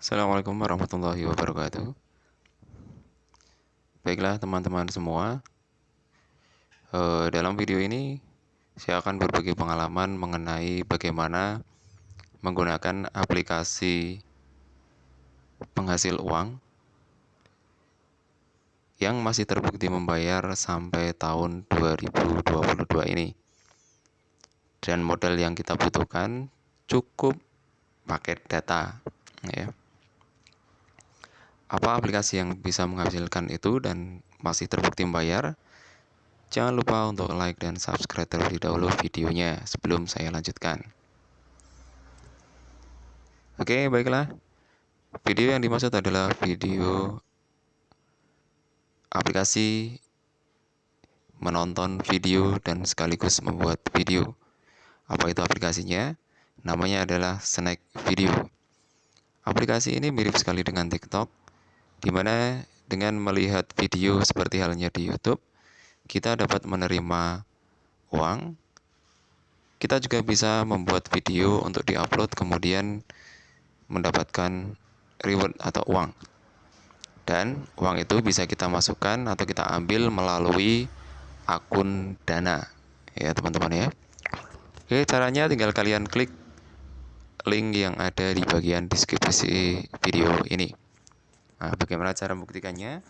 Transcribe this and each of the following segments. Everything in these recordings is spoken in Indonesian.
Assalamualaikum warahmatullahi wabarakatuh. Baiklah teman-teman semua, uh, dalam video ini saya akan berbagi pengalaman mengenai bagaimana menggunakan aplikasi penghasil uang yang masih terbukti membayar sampai tahun 2022 ini. Dan modal yang kita butuhkan cukup paket data ya apa aplikasi yang bisa menghasilkan itu dan masih terbukti membayar jangan lupa untuk like dan subscribe terlebih dahulu videonya sebelum saya lanjutkan. Oke baiklah. Video yang dimaksud adalah video aplikasi menonton video dan sekaligus membuat video. Apa itu aplikasinya? Namanya adalah Snack Video. Aplikasi ini mirip sekali dengan TikTok di mana dengan melihat video seperti halnya di YouTube, kita dapat menerima uang. Kita juga bisa membuat video untuk diupload kemudian mendapatkan reward atau uang. Dan uang itu bisa kita masukkan atau kita ambil melalui akun Dana. Ya, teman-teman ya. Oke, caranya tinggal kalian klik link yang ada di bagian deskripsi video ini. Nah, bagaimana cara membuktikannya?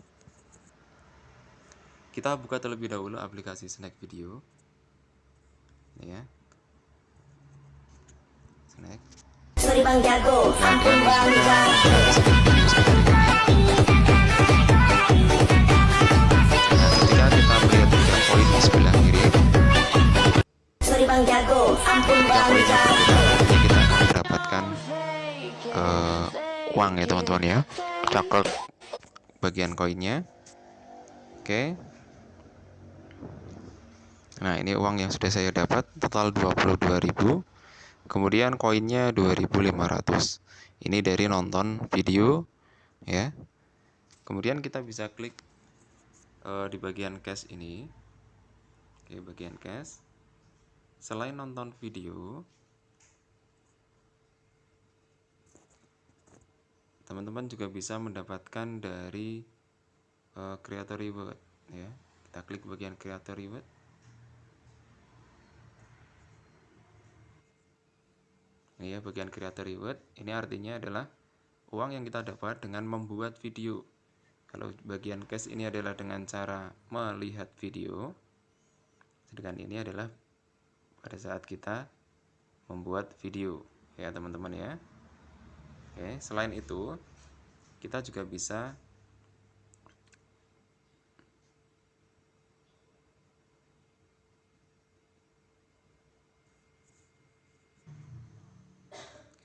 Kita buka terlebih dahulu aplikasi Snack Video. Ini ya. Snack. Sorry Bang Jago, ampun Bang Jago. Nah, ketika kita melihat tiga poin di sebelah kiri. Sorry Bang Jago, ampun Bang Jago. Kita akan mendapatkan uh, uang ya teman-teman ya coklat bagian koinnya. Oke. Nah ini uang yang sudah saya dapat total 22.000 kemudian koinnya 2.500 ini dari nonton video ya. Kemudian kita bisa klik uh, di bagian cash ini. Oke bagian cash. Selain nonton video teman-teman juga bisa mendapatkan dari uh, creator reward ya. Kita klik bagian creator reward. Ini ya bagian creator reward. Ini artinya adalah uang yang kita dapat dengan membuat video. Kalau bagian cash ini adalah dengan cara melihat video sedangkan ini adalah pada saat kita membuat video. Ya teman-teman ya Oke, selain itu kita juga bisa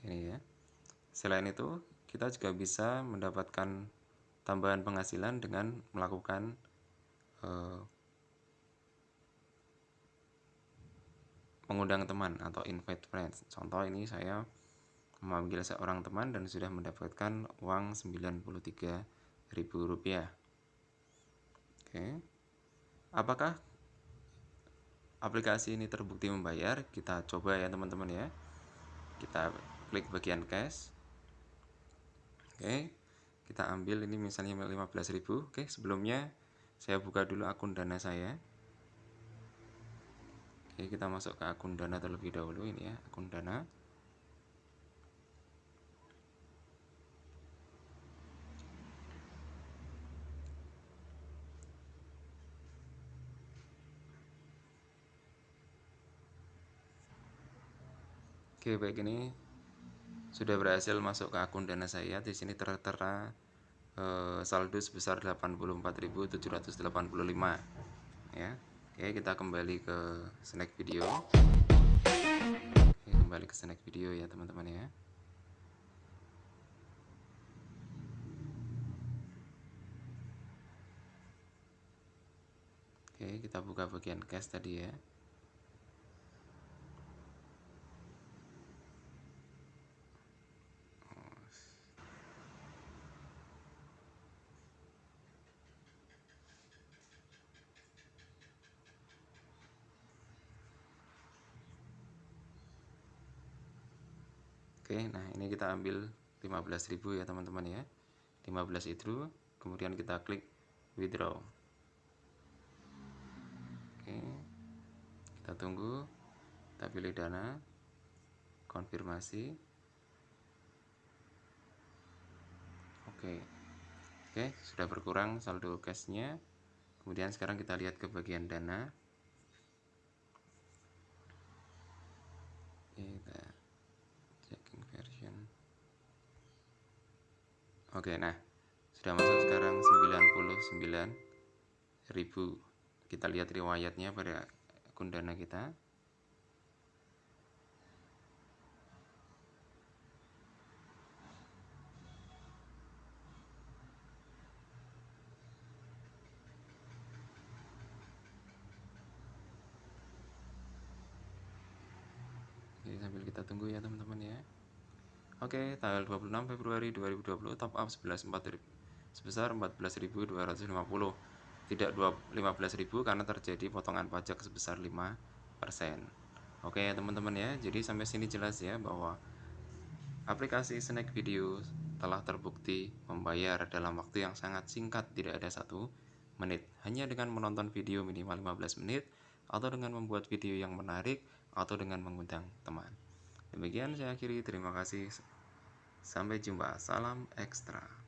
ini ya. Selain itu, kita juga bisa mendapatkan tambahan penghasilan dengan melakukan uh, mengundang teman atau invite friends. Contoh ini saya memanggil seorang teman dan sudah mendapatkan uang Rp93.000. Oke. Apakah aplikasi ini terbukti membayar? Kita coba ya teman-teman ya. Kita klik bagian cash. Oke. Kita ambil ini misalnya 15.000. Oke, sebelumnya saya buka dulu akun Dana saya. Oke, kita masuk ke akun Dana terlebih dahulu ini ya, akun Dana. Oke, baik ini sudah berhasil masuk ke akun Dana saya. Di sini tertera eh, saldo sebesar 84.785 ya. Oke, kita kembali ke snack video. Oke, kembali ke snack video ya, teman-teman ya. Oke, kita buka bagian cash tadi ya. Oke, nah ini kita ambil 15.000 ya teman-teman ya. 15 itu kemudian kita klik withdraw. Oke kita tunggu kita pilih dana konfirmasi. Oke oke sudah berkurang saldo cashnya. Kemudian sekarang kita lihat ke bagian dana. Kita oke nah sudah masuk sekarang 99.000 kita lihat riwayatnya pada akun dana kita Jadi sambil kita tunggu ya teman-teman ya. Oke, tanggal 26 Februari 2020 top up 11 sebesar 14.250. Tidak 15.000 karena terjadi potongan pajak sebesar 5%. Oke, teman-teman ya. Jadi sampai sini jelas ya bahwa aplikasi Snack Video telah terbukti membayar dalam waktu yang sangat singkat, tidak ada satu menit. Hanya dengan menonton video minimal 15 menit atau dengan membuat video yang menarik atau dengan mengundang teman. Demikian saya akhiri, terima kasih. Sampai jumpa, salam ekstra.